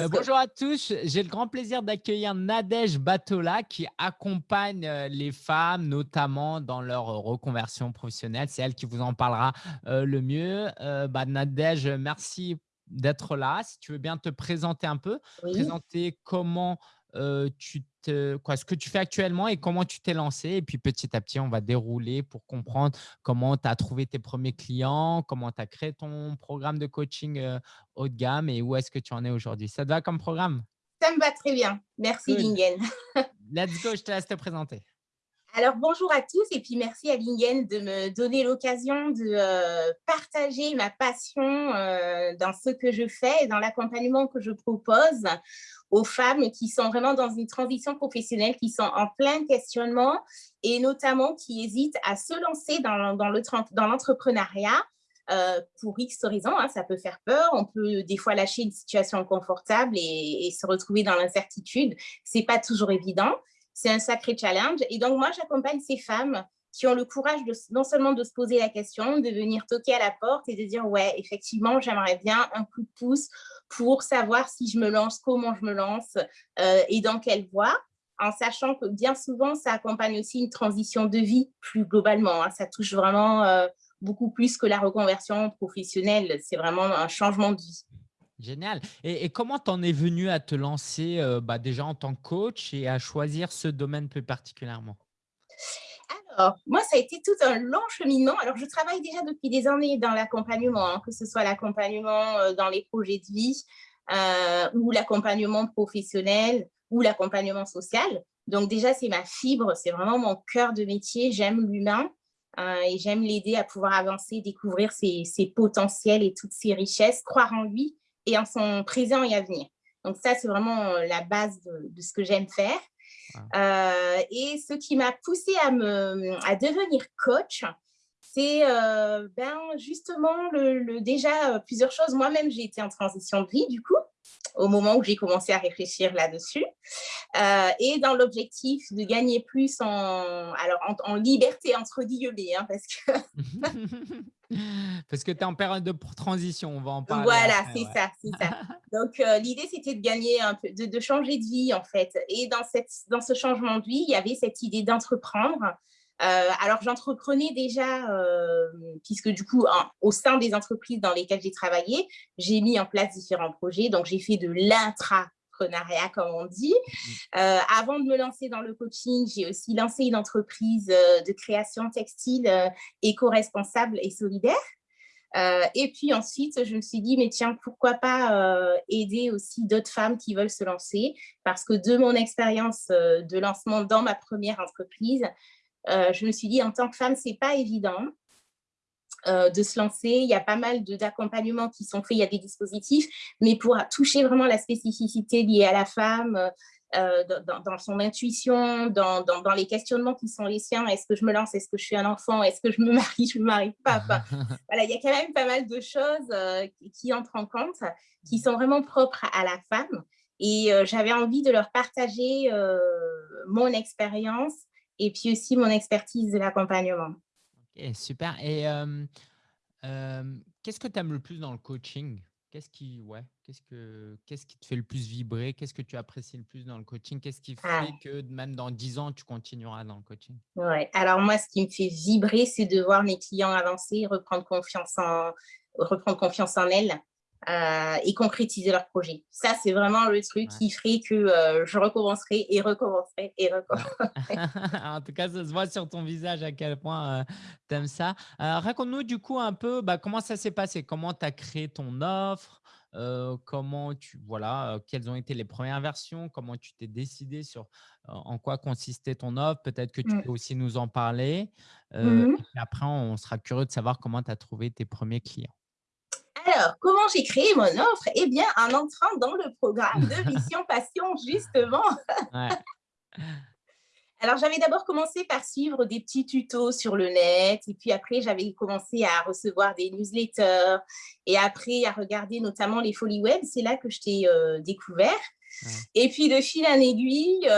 Euh, bonjour à tous, j'ai le grand plaisir d'accueillir Nadège Batola qui accompagne euh, les femmes notamment dans leur reconversion professionnelle. C'est elle qui vous en parlera euh, le mieux. Bah, Nadège, merci d'être là. Si tu veux bien te présenter un peu, présenter comment tu te, quoi, ce que tu fais actuellement et comment tu t'es lancé. Et puis petit à petit, on va dérouler pour comprendre comment tu as trouvé tes premiers clients, comment tu as créé ton programme de coaching haut de gamme et où est-ce que tu en es aujourd'hui. Ça te va comme programme? Ça me va très bien. Merci, Lingen. Let's go, je te laisse te présenter. Alors, bonjour à tous et puis merci à Lingen de me donner l'occasion de euh, partager ma passion euh, dans ce que je fais et dans l'accompagnement que je propose aux femmes qui sont vraiment dans une transition professionnelle, qui sont en plein questionnement et notamment qui hésitent à se lancer dans, dans l'entrepreneuriat euh, pour X raisons. Hein, ça peut faire peur, on peut des fois lâcher une situation confortable et, et se retrouver dans l'incertitude. Ce n'est pas toujours évident c'est un sacré challenge. Et donc, moi, j'accompagne ces femmes qui ont le courage non seulement de se poser la question, de venir toquer à la porte et de dire, ouais, effectivement, j'aimerais bien un coup de pouce pour savoir si je me lance, comment je me lance euh, et dans quelle voie, en sachant que bien souvent, ça accompagne aussi une transition de vie plus globalement. Hein. Ça touche vraiment euh, beaucoup plus que la reconversion professionnelle. C'est vraiment un changement de vie. Génial. Et, comment tu en es venu à te lancer euh, bah, déjà en tant que coach et à choisir ce domaine plus particulièrement? Alors, moi, ça a été tout un long cheminement. Alors, je travaille déjà depuis des années dans l'accompagnement, hein, que ce soit l'accompagnement euh, dans les projets de vie euh, ou l'accompagnement professionnel ou l'accompagnement social. Donc, déjà, c'est ma fibre, c'est vraiment mon cœur de métier. J'aime l'humain et j'aime l'aider à pouvoir avancer, découvrir ses, potentiels et toutes ses richesses, croire en lui et en son présent et à venir. Donc ça, c'est vraiment euh, la base de, ce que j'aime faire. Euh, et ce qui m'a poussée à, devenir coach, c'est euh, ben, justement le, déjà plusieurs choses. Moi-même, j'ai été en transition de vie, du coup au moment où j'ai commencé à réfléchir là-dessus. Euh, et dans l'objectif de gagner plus en, alors en, liberté entre guillemets, hein, parce que… parce que tu es en période de transition, on va en parler. Voilà, c'est ça, c'est ça. Donc, euh, l'idée, c'était de gagner un peu, de, changer de vie, en fait. Et dans, cette, dans ce changement de vie, il y avait cette idée d'entreprendre, euh, alors, j'entreprenais déjà, euh, puisque du coup, au sein des entreprises dans lesquelles j'ai travaillé, j'ai mis en place différents projets. Donc, j'ai fait de l'intrapreneuriat, comme on dit. Mmh. Euh, avant de me lancer dans le coaching, j'ai aussi lancé une entreprise de création textile éco-responsable et solidaire. et puis ensuite, je me suis dit, mais tiens, pourquoi pas aider aussi d'autres femmes qui veulent se lancer? Parce que de mon expérience de lancement dans ma première entreprise, je me suis dit, en tant que femme, ce n'est pas évident euh, de se lancer. Il y a pas mal d'accompagnements qui sont faits, il y a des dispositifs, mais pour toucher vraiment la spécificité liée à la femme, euh, dans, son intuition, dans, les questionnements qui sont les siens. Est-ce que je me lance? Est-ce que je suis un enfant? Est-ce que je me marie? Je ne me marie pas? voilà, il y a quand même pas mal de choses qui entrent en compte, qui sont vraiment propres à la femme. Et j'avais envie de leur partager mon expérience et puis aussi mon expertise de l'accompagnement. Ok, super. Et qu'est-ce que tu aimes le plus dans le coaching? Qu'est-ce qui, ouais, qu'est-ce que, qu'est-ce qui te fait le plus vibrer? Qu'est-ce que tu apprécies le plus dans le coaching? Qu'est-ce qui ah. fait que même dans 10 ans, tu continueras dans le coaching? Ouais. Alors moi, ce qui me fait vibrer, c'est de voir mes clients avancer, reprendre confiance en, reprendre confiance en elles, euh, et concrétiser leur projet. Ça, c'est vraiment le truc qui ferait que euh, je recommencerai et recommencerai et recommencerai. en tout cas, ça se voit sur ton visage à quel point euh, tu aimes ça. Raconte-nous du coup un peu bah, comment ça s'est passé, comment tu as créé ton offre, comment tu, voilà, quelles ont été les premières versions, comment tu t'es décidé sur en quoi consistait ton offre, peut-être que tu mmh. peux aussi nous en parler. Mmh et après, on sera curieux de savoir comment tu as trouvé tes premiers clients. Alors, comment j'ai créé mon offre? Eh bien, en entrant dans le programme de Mission Passion, justement. Alors, j'avais d'abord commencé par suivre des petits tutos sur le net. Et puis après, j'avais commencé à recevoir des newsletters. Et après, à regarder notamment les folies web. C'est là que je t'ai euh, découvert. Et puis, de fil en aiguille,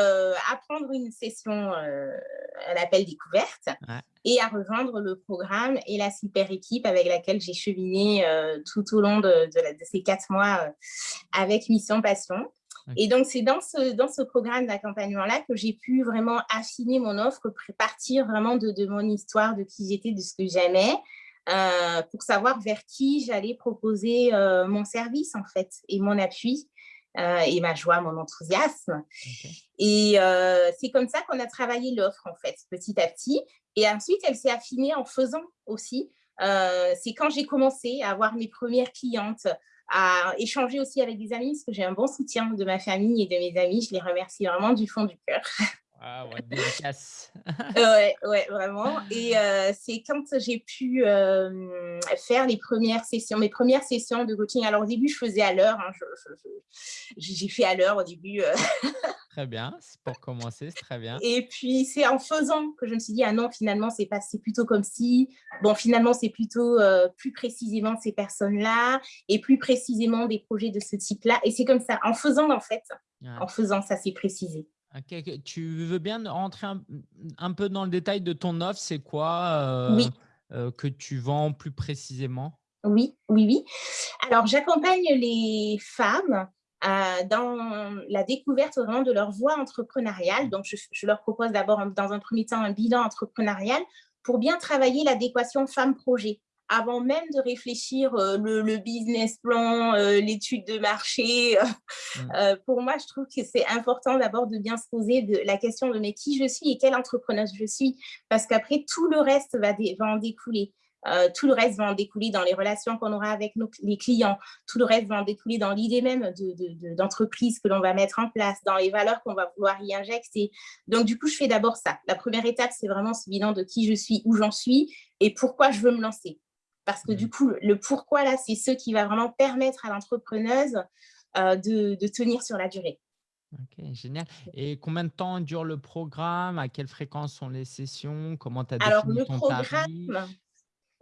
apprendre une session, un appel découverte, et à rejoindre le programme et la super équipe avec laquelle j'ai cheminé tout au long de, ces quatre mois avec Mission Passion. Et donc, c'est dans ce, dans ce programme d'accompagnement-là que j'ai pu vraiment affiner mon offre, partir vraiment de, de mon histoire, de qui j'étais, de ce que j'aimais, euh, pour savoir vers qui j'allais proposer euh, mon service, en fait, et mon appui. Euh, et ma joie, mon enthousiasme. Et c'est comme ça qu'on a travaillé l'offre, en fait, petit à petit. Et ensuite, elle s'est affinée en faisant aussi. c'est quand j'ai commencé à avoir mes premières clientes, à échanger aussi avec des amis, parce que j'ai un bon soutien de ma famille et de mes amis. Je les remercie vraiment du fond du cœur. Ah ouais, dédicace. ouais, ouais, vraiment. Et euh, c'est quand j'ai pu euh, faire les premières sessions, mes premières sessions de coaching. Alors au début, je faisais à l'heure. Hein, j'ai fait à l'heure au début. Euh. Très bien, c'est pour commencer, c'est très bien. Et puis c'est en faisant que je me suis dit ah non finalement c'est pas c'est plutôt comme si bon finalement c'est plutôt plus précisément ces personnes-là et plus précisément des projets de ce type-là et c'est comme ça en faisant en fait en faisant ça s'est précisé. Tu veux bien rentrer un, peu dans le détail de ton offre? C'est quoi euh, euh, que tu vends plus précisément? Oui, oui, oui. Alors, j'accompagne les femmes euh, dans la découverte vraiment de leur voie entrepreneuriale. Donc, je, je leur propose d'abord, dans un premier temps, un bilan entrepreneurial pour bien travailler l'adéquation femme-projet avant même de réfléchir euh, le, business plan, euh, l'étude de marché. Euh, mm. pour moi, je trouve que c'est important d'abord de bien se poser de, la question de mais qui je suis et quelle entrepreneuse je suis, parce qu'après, tout le reste va, en découler. tout le reste va en découler dans les relations qu'on aura avec nos, les clients. Tout le reste va en découler dans l'idée même d'entreprise que l'on va mettre en place, dans les valeurs qu'on va vouloir y injecter. Donc, du coup, je fais d'abord ça. La première étape, c'est vraiment ce bilan de qui je suis, où j'en suis et pourquoi je veux me lancer. Parce que du mmh. coup, le pourquoi, là, c'est ce qui va vraiment permettre à l'entrepreneuse euh, de, tenir sur la durée. Ok, génial. Et combien de temps dure le programme? À quelle fréquence sont les sessions? Comment tu as alors, le programme,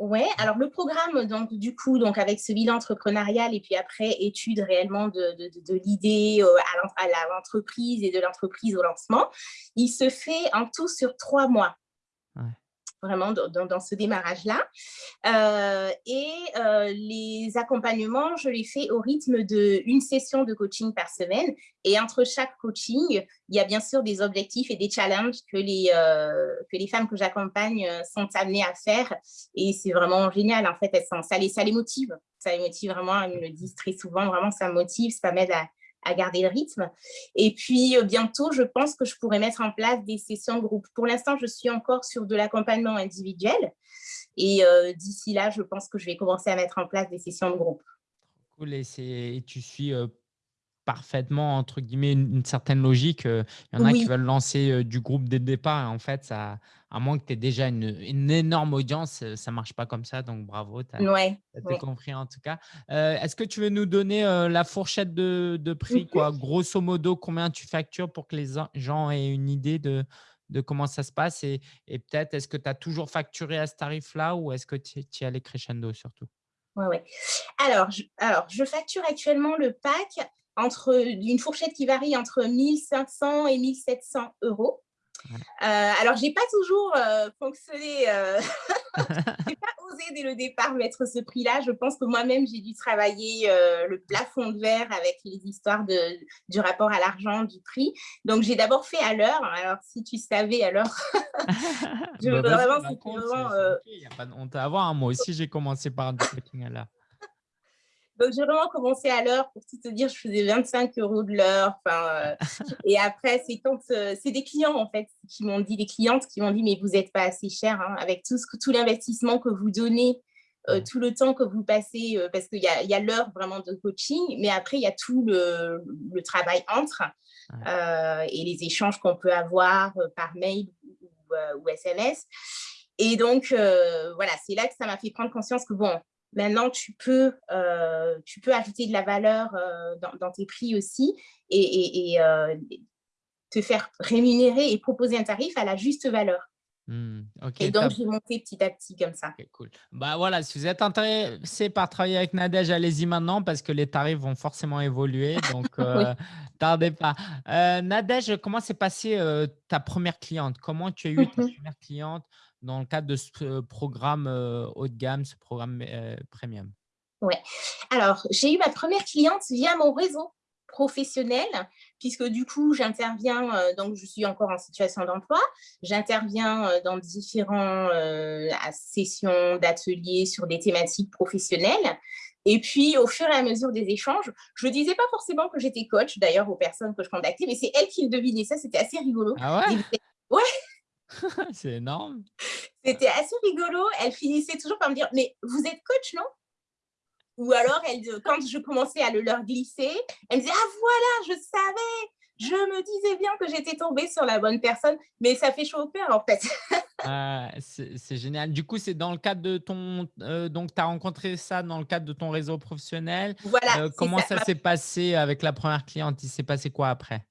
Ouais, alors le programme, donc du coup, donc avec ce bilan entrepreneurial et puis après étude réellement de, l'idée euh, à l'entreprise et de l'entreprise au lancement, il se fait en tout sur trois mois vraiment dans, ce démarrage-là. Euh, et euh, les accompagnements, je les fais au rythme d'une session de coaching par semaine. Et entre chaque coaching, il y a bien sûr des objectifs et des challenges que les, euh, que les femmes que j'accompagne sont amenées à faire. Et c'est vraiment génial. En fait, elles sont, ça, les, ça les motive. Ça les motive vraiment. Elles me le disent très souvent. Vraiment, ça motive. Ça m'aide à, à garder le rythme. Et puis, euh, bientôt, je pense que je pourrais mettre en place des sessions de groupe. Pour l'instant, je suis encore sur de l'accompagnement individuel. Et euh, d'ici là, je pense que je vais commencer à mettre en place des sessions de groupe. Cool. Et, tu suis euh, parfaitement, entre guillemets, une, certaine logique. Il y en a qui veulent lancer du groupe dès le départ. Et en fait, ça, à moins que tu aies déjà une, énorme audience, ça ne marche pas comme ça. Donc, bravo, tu as, compris en tout cas. Est-ce que tu veux nous donner la fourchette de, prix quoi? Grosso modo, combien tu factures pour que les gens aient une idée de, de comment ça se passe Et, peut-être, est-ce que tu as toujours facturé à ce tarif-là ou est-ce que tu es allé crescendo surtout? Oui, oui. Alors je, alors, je facture actuellement le pack entre une fourchette qui varie entre 1500 et 1700 euros. Euh, alors, je n'ai pas toujours euh, fonctionné, euh, je n'ai pas osé dès le départ mettre ce prix-là. Je pense que moi-même, j'ai dû travailler le plafond de verre avec les histoires de, du rapport à l'argent, du prix. Donc, j'ai d'abord fait à l'heure. Alors, si tu savais, alors, je bah, vraiment, Il n'y a pas de honte à avoir. Hein. Moi aussi, j'ai commencé par un tracking à l'heure. Donc, j'ai vraiment commencé à l'heure. Pour tout te dire, je faisais 25 euros de l'heure. Enfin, euh, et après, c'est quand euh, c'est des clients, en fait, qui m'ont dit, des clientes qui m'ont dit, mais vous n'êtes pas assez cher hein, avec tout, ce, tout l'investissement que vous donnez, euh, tout le temps que vous passez, parce qu'il y a, y a l'heure vraiment de coaching, mais après, il y a tout le, le travail entre et les échanges qu'on peut avoir par mail ou, ou SMS. Et donc, voilà, c'est là que ça m'a fait prendre conscience que, bon, Maintenant, tu peux, euh, tu peux ajouter de la valeur euh, dans, tes prix aussi et, euh, te faire rémunérer et proposer un tarif à la juste valeur. Mmh, et donc, j'ai monté petit à petit comme ça. cool. Bah voilà, si vous êtes intéressé par travailler avec Nadège, allez-y maintenant parce que les tarifs vont forcément évoluer. Donc, euh, tardez pas. Nadège, comment s'est passée ta première cliente? Comment tu as eu ta mmh première cliente? Dans le cadre de ce programme haut de gamme, ce programme premium? Ouais. Alors, j'ai eu ma première cliente via mon réseau professionnelle, puisque du coup, j'interviens, euh, donc je suis encore en situation d'emploi, j'interviens euh, dans différentes euh, sessions d'ateliers sur des thématiques professionnelles. Et puis, au fur et à mesure des échanges, je ne disais pas forcément que j'étais coach, d'ailleurs, aux personnes que je contactais, mais c'est elle qui le devinait. Ça, c'était assez rigolo. Ah ouais? Ouais C'est énorme. C'était assez rigolo. Elle finissait toujours par me dire, mais vous êtes coach, non? Ou alors, elle, quand je commençais à le leur glisser, elle me disait « Ah voilà, je savais, je me disais bien que j'étais tombée sur la bonne personne. » Mais ça fait chaud au cœur, en fait. Ah, c'est génial. Du coup, c'est dans le cadre de ton… Euh, donc, tu as rencontré ça dans le cadre de ton réseau professionnel. Voilà. Euh, comment ça, s'est passé avec la première cliente? Il s'est passé quoi après?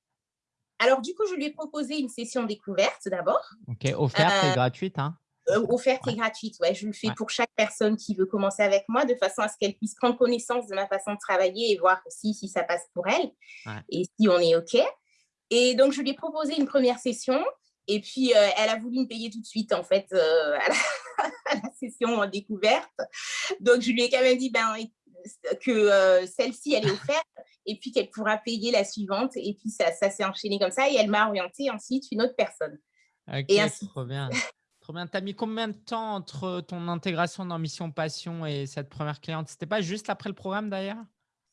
Alors, du coup, je lui ai proposé une session découverte d'abord. OK, offerte et euh, gratuite. Hein euh, offerte et gratuite. Ouais, je le fais pour chaque personne qui veut commencer avec moi, de façon à ce qu'elle puisse prendre connaissance de ma façon de travailler et voir aussi si ça passe pour elle et si on est OK. Et donc, je lui ai proposé une première session et puis euh, elle a voulu me payer tout de suite, en fait, euh, à, la, session découverte. Donc, je lui ai quand même dit ben, que celle-ci, elle est offerte et puis qu'elle pourra payer la suivante. Et puis, ça, ça s'est enchaîné comme ça et elle m'a orienté ensuite une autre personne. Ok, et ainsi... trop bien. Tu as mis combien de temps entre ton intégration dans Mission Passion et cette première cliente? C'était pas juste après le programme d'ailleurs?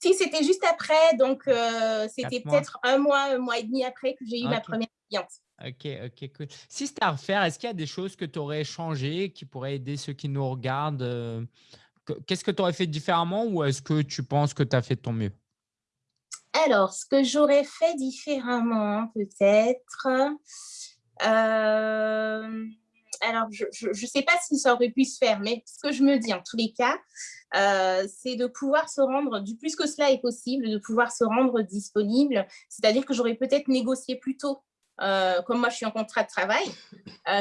Si, c'était juste après. Donc, euh, c'était peut-être un mois, un mois et demi après que j'ai eu ma première cliente. Ok, ok, cool. Si c'était à refaire, est-ce qu'il y a des choses que tu aurais changées qui pourraient aider ceux qui nous regardent euh, Qu'est-ce que tu aurais fait différemment ou est-ce que tu penses que tu as fait de ton mieux? Alors, ce que j'aurais fait différemment, peut-être… Euh alors, je ne sais pas si ça aurait pu se faire, mais ce que je me dis en tous les cas, euh, c'est de pouvoir se rendre, du plus que cela est possible, de pouvoir se rendre disponible. C'est-à-dire que j'aurais peut-être négocié plus tôt, euh, comme moi je suis en contrat de travail,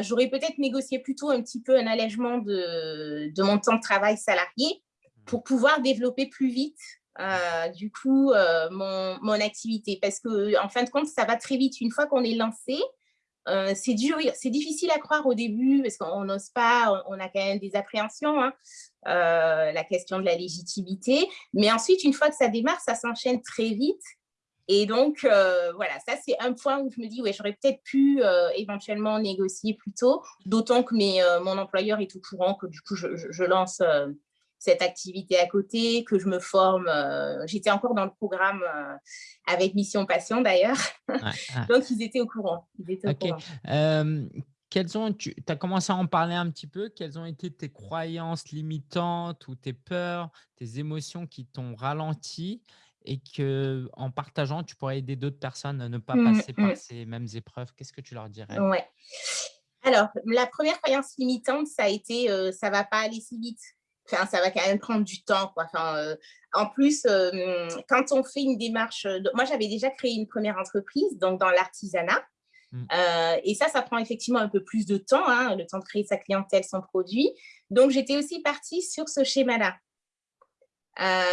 j'aurais peut-être négocié plus tôt un petit peu un allègement de, de, mon temps de travail salarié pour pouvoir développer plus vite du coup mon, mon, activité. Parce que en fin de compte, ça va très vite. Une fois qu'on est lancé, euh, c'est difficile à croire au début parce qu'on n'ose pas, on a quand même des appréhensions, hein, euh, la question de la légitimité. Mais ensuite, une fois que ça démarre, ça s'enchaîne très vite. Et donc, euh, voilà, ça, c'est un point où je me dis, ouais, j'aurais peut-être pu éventuellement négocier plus tôt, d'autant que mon employeur est au courant que du coup, je lance cette activité à côté, que je me forme. Euh, j'étais encore dans le programme euh, avec Mission Passion d'ailleurs. Donc, ils étaient au courant. Euh, quelles ont, tu as commencé à en parler un petit peu. Quelles ont été tes croyances limitantes ou tes peurs, tes émotions qui t'ont ralenti et que en partageant, tu pourrais aider d'autres personnes à ne pas mmh, passer par mmh. ces mêmes épreuves? Qu'est-ce que tu leur dirais? Ouais. Alors, la première croyance limitante, ça a été ça ne va pas aller si vite enfin, ça va quand même prendre du temps. Quoi. Enfin, euh, en plus, euh, quand on fait une démarche, moi j'avais déjà créé une première entreprise, donc dans l'artisanat. Mmh. Euh, et ça, ça prend effectivement un peu plus de temps, hein, le temps de créer sa clientèle, son produit. Donc, j'étais aussi partie sur ce schéma-là.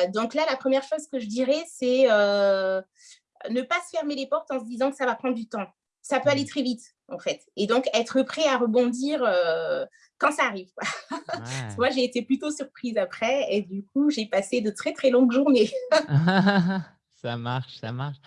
donc là, la première chose que je dirais, c'est ne pas se fermer les portes en se disant que ça va prendre du temps. Ça peut aller mmh. très vite, en fait. Et donc, être prêt à rebondir quand ça arrive. Moi, j'ai été plutôt surprise après et du coup, j'ai passé de très, très longues journées. ça marche, ça marche.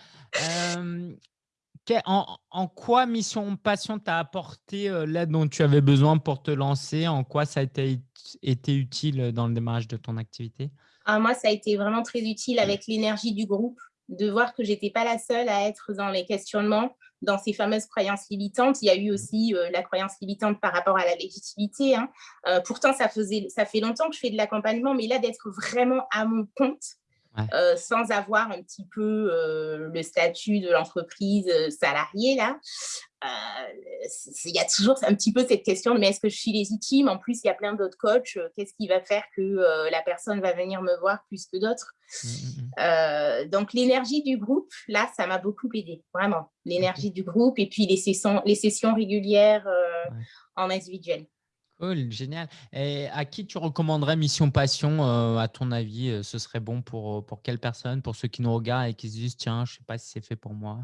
en, quoi Mission Passion t'a apporté euh, l'aide dont tu avais besoin pour te lancer? En quoi ça a été, été utile dans le démarrage de ton activité? Ah, Moi, ça a été vraiment très utile avec l'énergie du groupe, de voir que je n'étais pas la seule à être dans les questionnements, dans ces fameuses croyances limitantes. Il y a eu aussi euh, la croyance limitante par rapport à la légitimité. Hein. Euh, pourtant, ça, faisait, ça fait longtemps que je fais de l'accompagnement, mais là, d'être vraiment à mon compte, sans avoir un petit peu le statut de l'entreprise salariée là. Il y a toujours un petit peu cette question, mais est-ce que je suis légitime? En plus, il y a plein d'autres coachs. Qu'est-ce qui va faire que la personne va venir me voir plus que d'autres? Mmh, mmh, mmh. Donc, l'énergie du groupe, là, ça m'a beaucoup aidé, vraiment. L'énergie du groupe et puis les sessions, les sessions régulières en individuel. Cool, génial. Et à qui tu recommanderais Mission Passion, euh, à ton avis euh, Ce serait bon pour, euh, pour quelle personne Pour ceux qui nous regardent et qui se disent, tiens, je ne sais pas si c'est fait pour moi?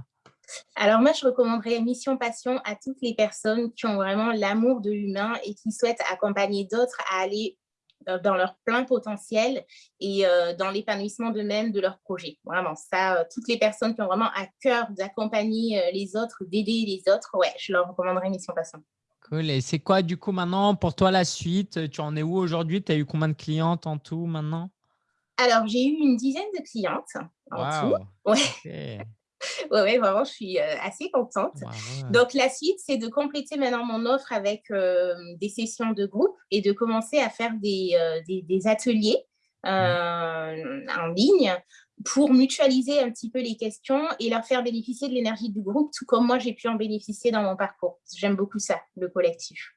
Alors moi, je recommanderais Mission Passion à toutes les personnes qui ont vraiment l'amour de l'humain et qui souhaitent accompagner d'autres à aller dans leur plein potentiel et dans l'épanouissement d'eux-mêmes, de leur projet. Vraiment, ça, toutes les personnes qui ont vraiment à cœur d'accompagner les autres, d'aider les autres, ouais, je leur recommanderais Mission Passion. Et c'est quoi du coup maintenant pour toi la suite? Tu en es où aujourd'hui? Tu as eu combien de clientes en tout maintenant? Alors, j'ai eu une dizaine de clientes en tout. Ouais. ouais, vraiment, je suis euh, assez contente. Donc, la suite, c'est de compléter maintenant mon offre avec euh, des sessions de groupe et de commencer à faire des, euh, des, ateliers en ligne pour mutualiser un petit peu les questions et leur faire bénéficier de l'énergie du groupe, tout comme moi, j'ai pu en bénéficier dans mon parcours. J'aime beaucoup ça, le collectif.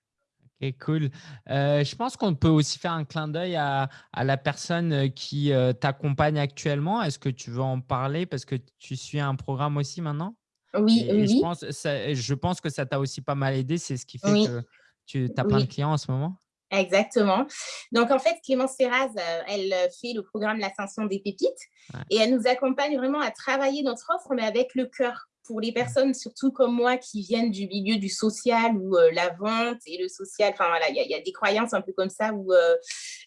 Ok, cool. Euh, je pense qu'on peut aussi faire un clin d'œil à, la personne euh, qui euh, t'accompagne actuellement. Est-ce que tu veux en parler? Parce que tu suis un programme aussi maintenant? Oui, oui. Je pense, je pense que ça t'a aussi pas mal aidé. C'est ce qui fait que tu as plein de clients en ce moment? Exactement. Donc, en fait, Clémence Serraz, euh, elle euh, fait le programme L'Ascension des pépites et elle nous accompagne vraiment à travailler notre offre, mais avec le cœur. Pour les personnes, surtout comme moi, qui viennent du milieu du social où euh, la vente et le social, enfin voilà, il y, a des croyances un peu comme ça où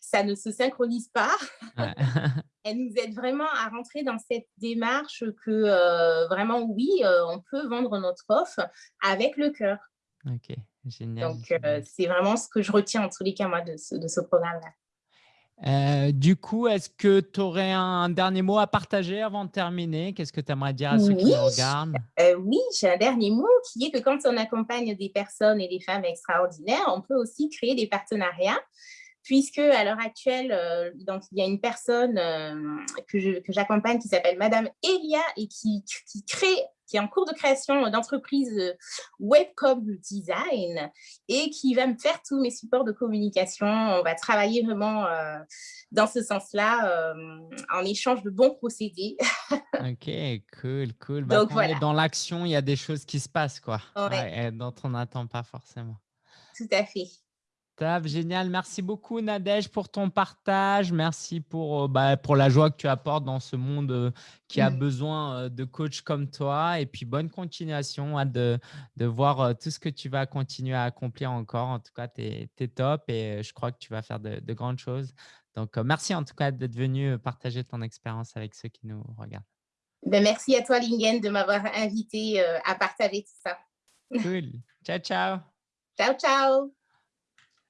ça ne se synchronise pas. elle nous aide vraiment à rentrer dans cette démarche que vraiment, oui, on peut vendre notre offre avec le cœur. Ok. Génial. Donc, euh, c'est vraiment ce que je retiens en tous les cas, moi, de ce, de ce programme-là. Euh, du coup, est-ce que tu aurais un dernier mot à partager avant de terminer? Qu'est-ce que tu aimerais dire à ceux qui nous regardent? euh, Oui, j'ai un dernier mot qui est que quand on accompagne des personnes et des femmes extraordinaires, on peut aussi créer des partenariats puisque à l'heure actuelle, donc, il y a une personne que j'accompagne qui s'appelle Madame Elia et qui, qui crée qui est en cours de création d'entreprise euh, Webcom Design et qui va me faire tous mes supports de communication. On va travailler vraiment euh, dans ce sens-là, euh, en échange de bons procédés. ok, cool, cool. Bah, Donc, voilà. dans l'action, il y a des choses qui se passent, quoi, dont on n'attend pas forcément. Tout à fait génial. Merci beaucoup, Nadège, pour ton partage. Merci pour, euh, bah, pour la joie que tu apportes dans ce monde euh, qui a mmh. besoin euh, de coachs comme toi. Et puis, bonne continuation de, de voir tout ce que tu vas continuer à accomplir encore. En tout cas, tu es, top et je crois que tu vas faire de, grandes choses. Donc, merci en tout cas d'être venu partager ton expérience avec ceux qui nous regardent. Ben, merci à toi, Lingen, de m'avoir invité à partager tout ça. Cool. Ciao, ciao. Ciao, ciao.